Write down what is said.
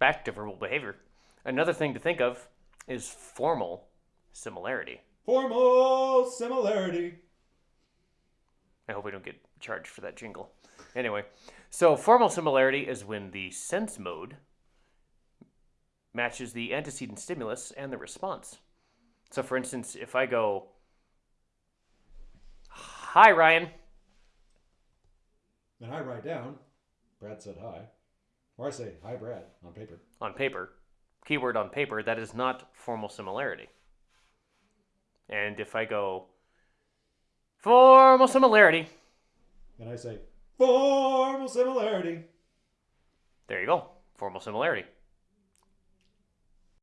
back to verbal behavior. Another thing to think of is formal similarity. Formal similarity. I hope we don't get charged for that jingle. Anyway, so formal similarity is when the sense mode matches the antecedent stimulus and the response. So, for instance, if I go, Hi, Ryan, And I write down, Brad said hi. Or I say, hi, Brad, on paper. on paper, keyword on paper, that is not formal similarity. And if I go, Formal similarity, And I say, formal similarity. there you go, formal similarity.